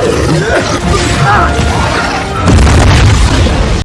¡Ah!